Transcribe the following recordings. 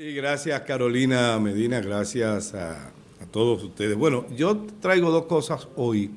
Y gracias Carolina Medina, gracias a, todos ustedes. Bueno, yo traigo dos cosas hoy,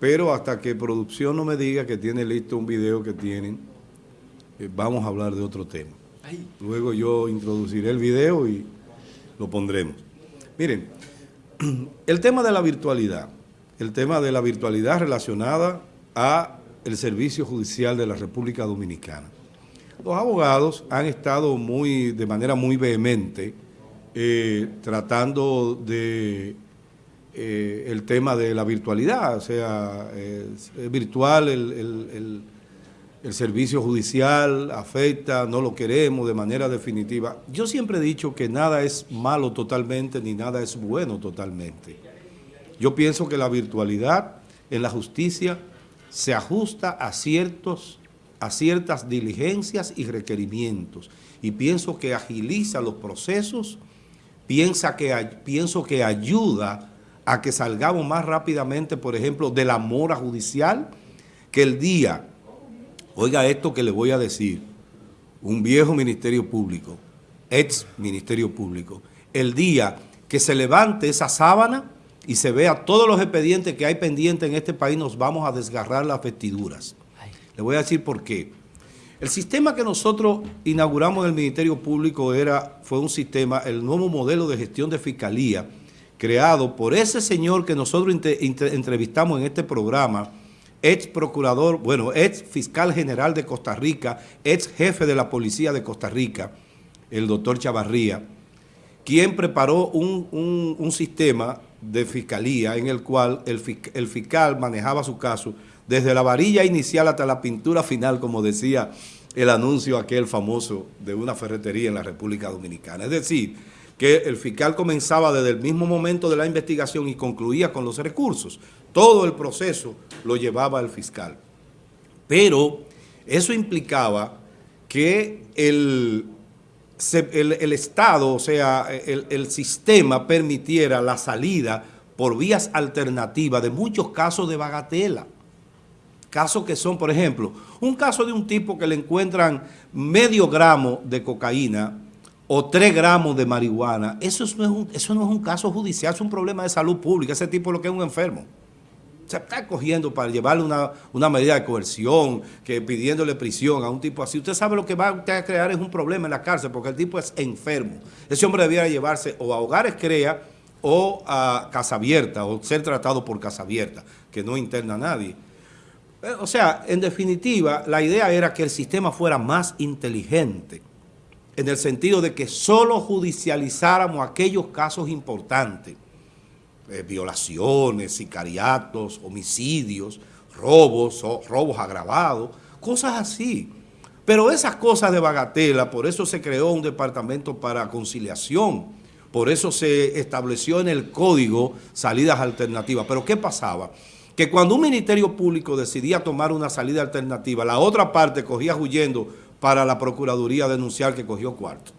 pero hasta que producción no me diga que tiene listo un video que tienen, eh, vamos a hablar de otro tema. Luego yo introduciré el video y lo pondremos. Miren, el tema de la virtualidad, el tema de la virtualidad relacionada a el Servicio Judicial de la República Dominicana. Los abogados han estado muy, de manera muy vehemente eh, tratando de eh, el tema de la virtualidad, o sea, es, virtual el, el, servicio judicial, afecta, no lo queremos de manera definitiva. Yo siempre he dicho que nada es malo totalmente ni nada es bueno totalmente. Yo pienso que la virtualidad en la justicia se ajusta a ciertos a ciertas diligencias y requerimientos. Y pienso que agiliza los procesos, que, pienso que ayuda a que salgamos más rápidamente, por ejemplo, de la mora judicial, que el día, oiga esto que le voy a decir, un viejo ministerio público, ex ministerio público, el día que se levante esa sábana y se vea todos los expedientes que hay pendientes en este país, nos vamos a desgarrar las vestiduras. Le voy a decir por qué. El sistema que nosotros inauguramos en el Ministerio Público era, fue un sistema, el nuevo modelo de gestión de fiscalía, creado por ese señor que nosotros entrevistamos en este programa, ex procurador, bueno, ex fiscal general de Costa Rica, ex jefe de la policía de Costa Rica, el doctor Chavarría, quien preparó un, sistema de fiscalía en el cual el, el fiscal manejaba su caso desde la varilla inicial hasta la pintura final, como decía el anuncio aquel famoso de una ferretería en la República Dominicana. Es decir, que el fiscal comenzaba desde el mismo momento de la investigación y concluía con los recursos. Todo el proceso lo llevaba el fiscal. Pero eso implicaba que el, el, Estado, o sea, el, sistema permitiera la salida por vías alternativas de muchos casos de bagatela. Casos que son, por ejemplo, un caso de un tipo que le encuentran medio gramo de cocaína o tres gramos de marihuana, eso no, es un, eso no es un caso judicial, es un problema de salud pública. Ese tipo lo que es un enfermo. Se está cogiendo para llevarle una, medida de coerción, que pidiéndole prisión a un tipo así. Usted sabe lo que va a crear es un problema en la cárcel, porque el tipo es enfermo. Ese hombre debiera llevarse o a hogares crea o a casa abierta, o ser tratado por casa abierta, que no interna a nadie. Eh, o sea, en definitiva, la idea era que el sistema fuera más inteligente, en el sentido de que solo judicializáramos aquellos casos importantes, eh, violaciones, sicariatos, homicidios, robos, robos agravados, cosas así. Pero esas cosas de bagatela, por eso se creó un departamento para conciliación, por eso se estableció en el código salidas alternativas. Pero ¿qué pasaba? que cuando un ministerio público decidía tomar una salida alternativa, la otra parte cogía huyendo para la Procuraduría denunciar que cogió cuarto.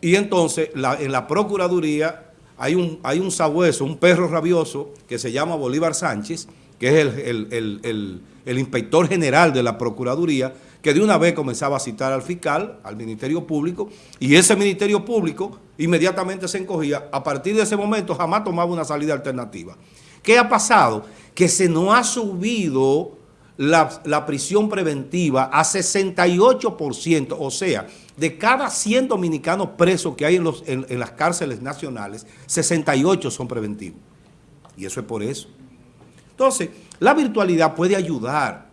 Y entonces en la Procuraduría hay un, hay un sabueso, un perro rabioso que se llama Bolívar Sánchez, que es el, el inspector general de la Procuraduría, que de una vez comenzaba a citar al fiscal, al Ministerio Público, y ese Ministerio Público inmediatamente se encogía. A partir de ese momento jamás tomaba una salida alternativa. ¿Qué ha pasado? Que se nos ha subido la, prisión preventiva a 68%, o sea, de cada 100 dominicanos presos que hay en, las cárceles nacionales, 68 son preventivos. Y eso es por eso. Entonces, la virtualidad puede ayudar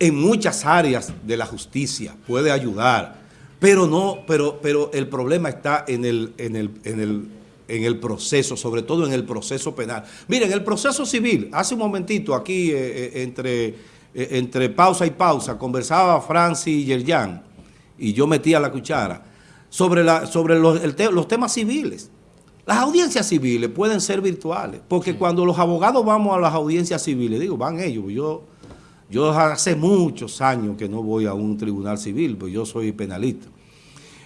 en muchas áreas de la justicia, puede ayudar, pero no, pero, pero el problema está en el, en el, en el en el proceso, sobre todo en el proceso penal. Miren, el proceso civil, hace un momentito aquí eh, eh, entre, eh, entre pausa y pausa, conversaba Francis Yerjan y yo metía la cuchara sobre, la, sobre los, los temas civiles. Las audiencias civiles pueden ser virtuales, porque cuando los abogados vamos a las audiencias civiles, digo, van ellos, yo, yo hace muchos años que no voy a un tribunal civil, pues yo soy penalista.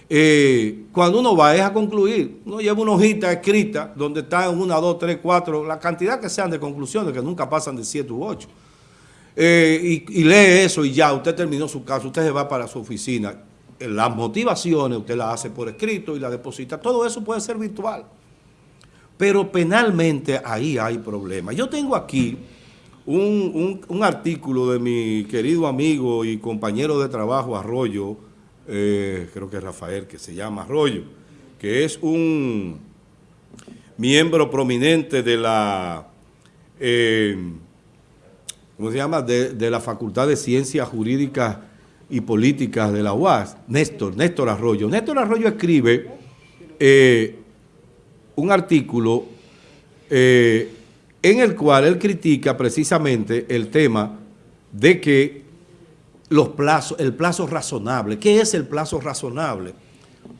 Eh, cuando uno va es a concluir, uno lleva una hojita escrita donde están una, dos, tres, cuatro, la cantidad que sean de conclusiones, que nunca pasan de siete u ocho. Eh, y, lee eso y ya, usted terminó su caso, usted se va para su oficina. las motivaciones usted las hace por escrito y la deposita. Todo eso puede ser virtual. Pero penalmente ahí hay problemas. Yo tengo aquí un, artículo de mi querido amigo y compañero de trabajo Arroyo, eh, creo que Rafael, que se llama Arroyo, que es un miembro prominente de la, eh, ¿cómo se llama?, de, la Facultad de Ciencias Jurídicas y Políticas de la UAS, Néstor, Néstor Arroyo. Néstor Arroyo escribe eh, un artículo en el cual él critica precisamente el tema de que los plazos, el plazo razonable. ¿Qué es el plazo razonable?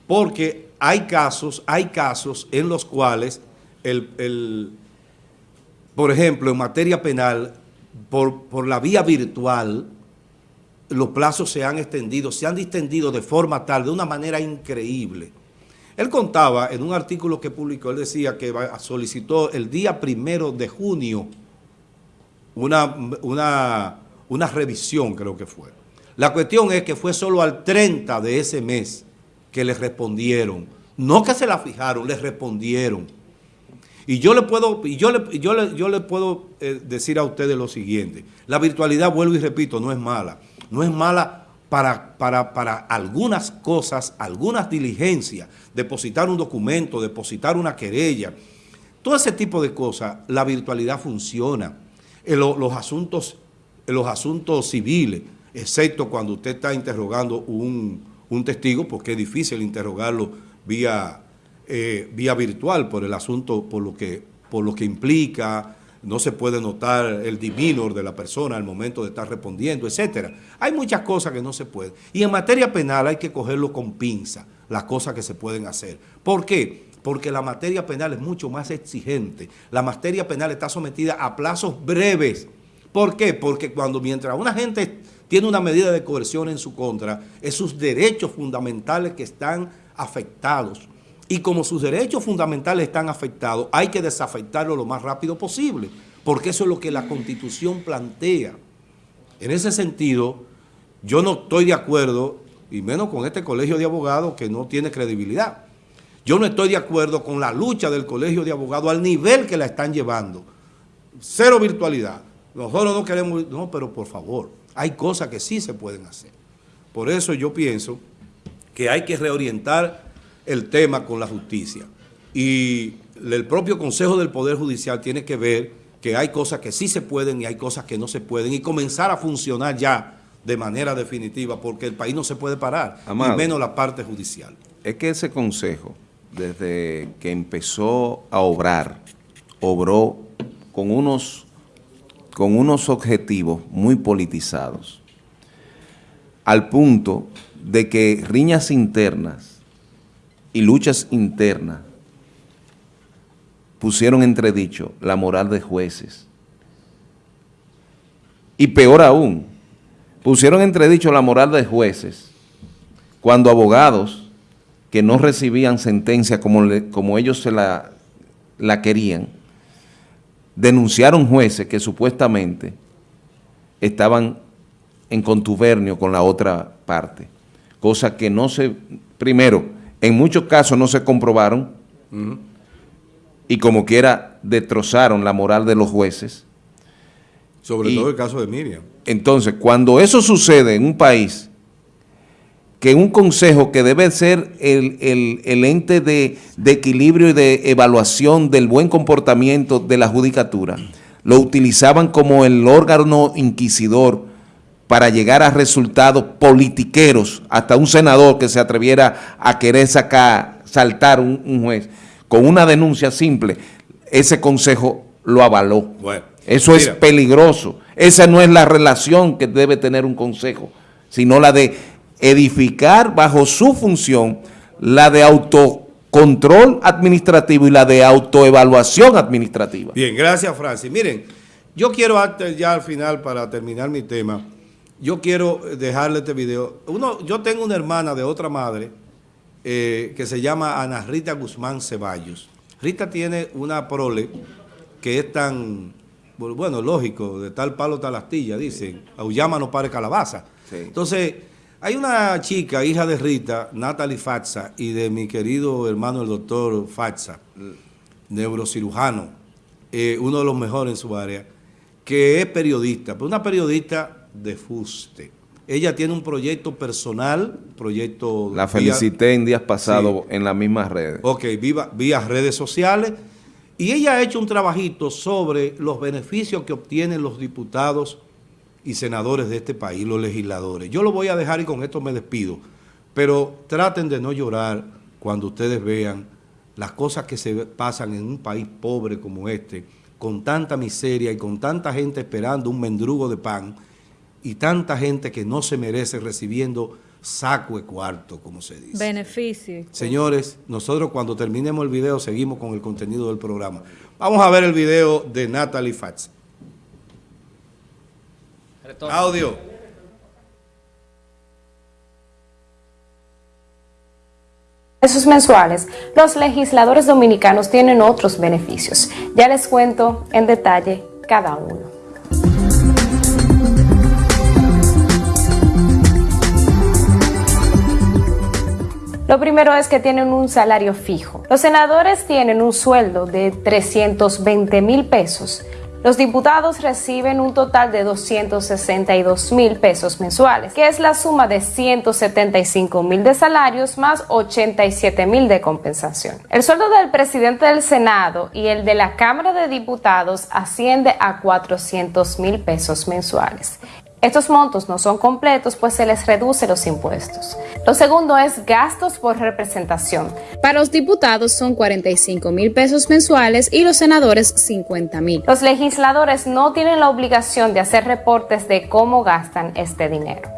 Porque hay casos, hay casos en los cuales, el, por ejemplo, en materia penal, por, por la vía virtual, los plazos se han extendido, se han distendido de forma tal, de una manera increíble, él contaba en un artículo que publicó, él decía que solicitó el día primero de junio una, una, una revisión, creo que fue. La cuestión es que fue solo al 30 de ese mes que le respondieron. No que se la fijaron, le respondieron. Y yo le puedo, yo le, yo le, yo le puedo eh, decir a ustedes lo siguiente. La virtualidad, vuelvo y repito, no es mala. No es mala para, para, algunas cosas, algunas diligencias, depositar un documento, depositar una querella, todo ese tipo de cosas, la virtualidad funciona. En los, asuntos, los asuntos civiles, excepto cuando usted está interrogando un, testigo, porque es difícil interrogarlo vía, eh, vía virtual por el asunto, por lo que, por lo que implica, no se puede notar el divinor de la persona al momento de estar respondiendo, etcétera. Hay muchas cosas que no se pueden. Y en materia penal hay que cogerlo con pinza, las cosas que se pueden hacer. ¿Por qué? Porque la materia penal es mucho más exigente. La materia penal está sometida a plazos breves. ¿Por qué? Porque cuando mientras una gente tiene una medida de coerción en su contra, es sus derechos fundamentales que están afectados y como sus derechos fundamentales están afectados, hay que desafectarlo lo más rápido posible, porque eso es lo que la Constitución plantea. En ese sentido, yo no estoy de acuerdo, y menos con este colegio de abogados que no tiene credibilidad. Yo no estoy de acuerdo con la lucha del colegio de abogados al nivel que la están llevando. Cero virtualidad. Nosotros no queremos... No, pero por favor, hay cosas que sí se pueden hacer. Por eso yo pienso que hay que reorientar el tema con la justicia. Y el propio Consejo del Poder Judicial tiene que ver que hay cosas que sí se pueden y hay cosas que no se pueden y comenzar a funcionar ya de manera definitiva porque el país no se puede parar, y menos la parte judicial. Es que ese Consejo, desde que empezó a obrar, obró con unos, con unos objetivos muy politizados, al punto de que riñas internas y luchas internas pusieron entredicho la moral de jueces. Y peor aún, pusieron entredicho la moral de jueces cuando abogados que no recibían sentencia como, como ellos se la, la querían, denunciaron jueces que supuestamente estaban en contubernio con la otra parte, cosa que no se, primero, en muchos casos no se comprobaron y como quiera destrozaron la moral de los jueces. Sobre todo el caso de Miriam. Entonces, cuando eso sucede en un país, que un consejo que debe ser el, ente de, de, equilibrio y de evaluación del buen comportamiento de la judicatura, lo utilizaban como el órgano inquisidor para llegar a resultados politiqueros, hasta un senador que se atreviera a querer sacar, saltar un, juez con una denuncia simple, ese consejo lo avaló. Eso es peligroso. Esa no es la relación que debe tener un consejo, sino la de edificar bajo su función la de autocontrol administrativo y la de autoevaluación administrativa. Bien, gracias Francis. Miren, yo quiero ya al final para terminar mi tema, yo quiero dejarle este video. Uno, yo tengo una hermana de otra madre eh, que se llama Ana Rita Guzmán Ceballos. Rita tiene una prole que es tan, bueno, lógico, de tal palo tal astilla, dicen, aullama no pare calabaza. Entonces, Hay una chica, hija de Rita, Natalie Fatsa, y de mi querido hermano el doctor Fatsa, neurocirujano, eh, uno de los mejores en su área, que es periodista, pero una periodista de fuste. Ella tiene un proyecto personal, proyecto... La felicité en días pasados en las mismas redes. Ok, viva, vía redes sociales. Y ella ha hecho un trabajito sobre los beneficios que obtienen los diputados y senadores de este país, los legisladores. Yo lo voy a dejar y con esto me despido. Pero traten de no llorar cuando ustedes vean las cosas que se pasan en un país pobre como este, con tanta miseria y con tanta gente esperando un mendrugo de pan, y tanta gente que no se merece recibiendo saco de cuarto, como se dice. Beneficio. Señores, nosotros cuando terminemos el video seguimos con el contenido del programa. Vamos a ver el video de Natalie Audio. Esos mensuales, los legisladores dominicanos tienen otros beneficios. Ya les cuento en detalle cada uno. Lo primero es que tienen un salario fijo. Los senadores tienen un sueldo de 320 mil pesos. Los diputados reciben un total de 262 mil pesos mensuales, que es la suma de 175 mil de salarios más 87 mil de compensación. El sueldo del presidente del Senado y el de la Cámara de Diputados asciende a 400 mil pesos mensuales. Estos montos no son completos, pues se les reduce los impuestos. Lo segundo es gastos por representación. Para los diputados son 45 mil pesos mensuales y los senadores 50 mil. Los legisladores no tienen la obligación de hacer reportes de cómo gastan este dinero.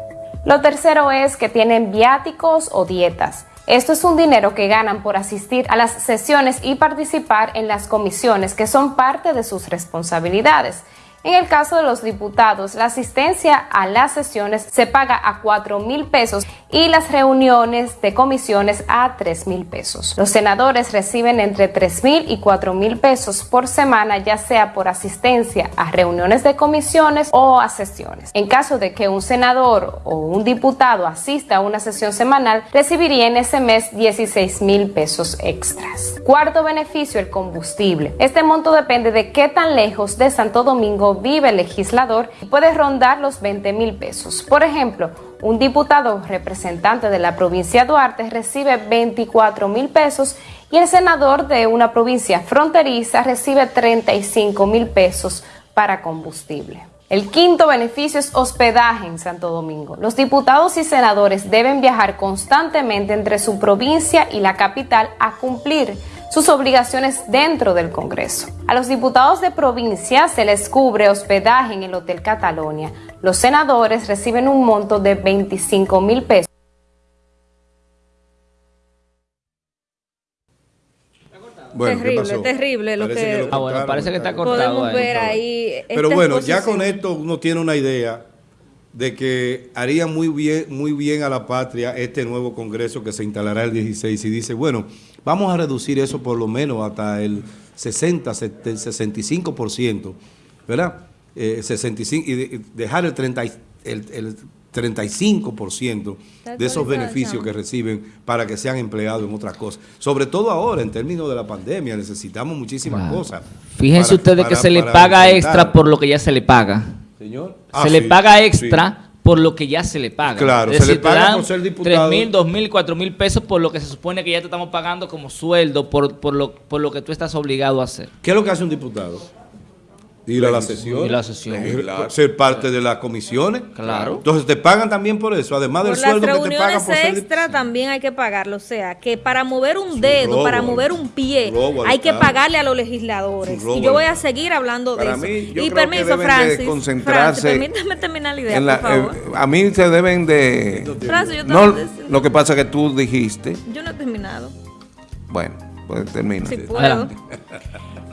Lo tercero es que tienen viáticos o dietas. Esto es un dinero que ganan por asistir a las sesiones y participar en las comisiones que son parte de sus responsabilidades. En el caso de los diputados, la asistencia a las sesiones se paga a 4 mil pesos y las reuniones de comisiones a 3 mil pesos. Los senadores reciben entre 3 mil y 4 mil pesos por semana, ya sea por asistencia a reuniones de comisiones o a sesiones. En caso de que un senador o un diputado asista a una sesión semanal, recibiría en ese mes 16 mil pesos extras. Cuarto beneficio, el combustible. Este monto depende de qué tan lejos de Santo Domingo vive el legislador y puede rondar los 20 mil pesos. Por ejemplo, un diputado representante de la provincia de Duarte recibe 24 mil pesos y el senador de una provincia fronteriza recibe 35 mil pesos para combustible. El quinto beneficio es hospedaje en Santo Domingo. Los diputados y senadores deben viajar constantemente entre su provincia y la capital a cumplir sus obligaciones dentro del Congreso. A los diputados de provincia se les cubre hospedaje en el Hotel Catalonia. Los senadores reciben un monto de 25 mil pesos. terrible, terrible lo que, Ah, bueno, parece que está cortado. podemos ahí. ver ahí. Pero bueno, ya con esto uno tiene una idea de que haría muy bien, muy bien a la patria este nuevo Congreso que se instalará el 16 y dice, bueno, vamos a reducir eso por lo menos hasta el 60, 70, 65%, ¿verdad? Eh, 65, y de- dejar el, 30, y- el, el 35% de esos beneficios que reciben para que sean empleados en otras cosas. Sobre todo ahora, en términos de la pandemia, necesitamos muchísimas Claro. cosas. Fíjense para- ustedes que se le paga enfrentar. extra por lo que ya se le paga. Señor. se Ah, le sí, paga sí. Por lo que ya se le paga. Claro, Es se le decir, te paga por ser diputado. 3 mil, 2 mil, 4 mil pesos por lo que se supone que ya te estamos pagando como sueldo por, por, lo, por lo que tú estás obligado a hacer. ¿Qué es lo que hace un diputado? Ir a la sesión. Ir a la sesión. Legislar. Ser parte de las comisiones. Claro. Entonces te pagan también por eso, además del Por sueldo que te pagan reuniones por ser extra también hay que pagarlo. O sea, que para mover un dedo, robo, para mover un pie, hay que pagarle a los legisladores. Robo Y yo voy a seguir hablando de eso. mí, yo y creo que permiso, Francis. concentrarse Francis, permítame terminar la idea, la- por favor. eh, a mí se deben de... Francis, yo te No, voy a decir- lo que pasa es que tú dijiste, Yo no he terminado. bueno, pues termina. Si puedo.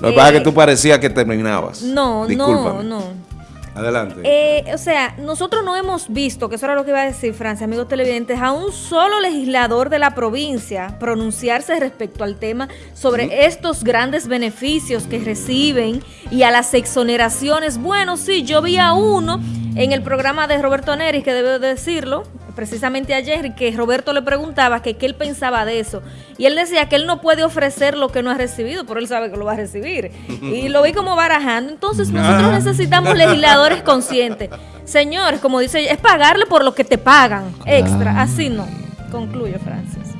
Lo que pasa es Eh, que tú parecías que terminabas. No, no, Discúlpame. no. Adelante. Eh, o sea, nosotros no hemos visto, que eso era lo que iba a decir Francia, amigos televidentes, a un solo legislador de la provincia pronunciarse respecto al tema sobre estos grandes beneficios que reciben y a las exoneraciones. Bueno, sí, yo vi a uno en el programa de Roberto Neris, que debo decirlo, precisamente ayer que Roberto le preguntaba que qué él pensaba de eso. Y él decía que él no puede ofrecer lo que no ha recibido, pero él sabe que lo va a recibir. Y lo vi como barajando. Entonces nosotros necesitamos legisladores conscientes. Señores, como dice, es pagarle por lo que te pagan extra. Así no. Concluyo, Francis.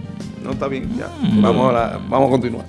No, está bien, ya. Vamos a, la- vamos a continuar.